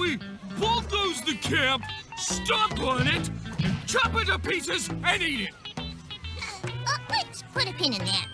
we bulldoze the camp, stomp on it, chop it to pieces, and eat it. Uh, uh let's put a pin in that.